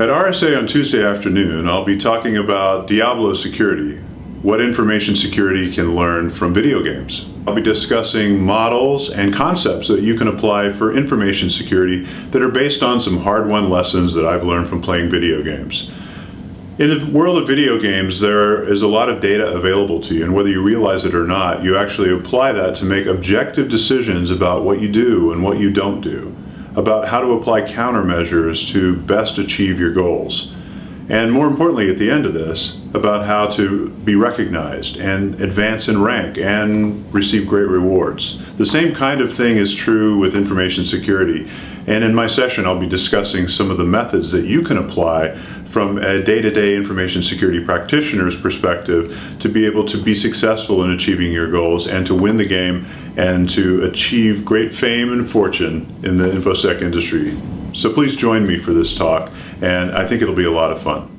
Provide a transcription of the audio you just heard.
At RSA on Tuesday afternoon, I'll be talking about Diablo security, what information security can learn from video games. I'll be discussing models and concepts that you can apply for information security that are based on some hard-won lessons that I've learned from playing video games. In the world of video games, there is a lot of data available to you, and whether you realize it or not, you actually apply that to make objective decisions about what you do and what you don't do, about how to apply countermeasures to best achieve your goals. And more importantly, at the end of this, about how to be recognized and advance in rank and receive great rewards. The same kind of thing is true with information security. And in my session, I'll be discussing some of the methods that you can apply from a day-to-day -day information security practitioner's perspective to be able to be successful in achieving your goals and to win the game and to achieve great fame and fortune in the InfoSec industry. So please join me for this talk, and I think it'll be a lot of fun.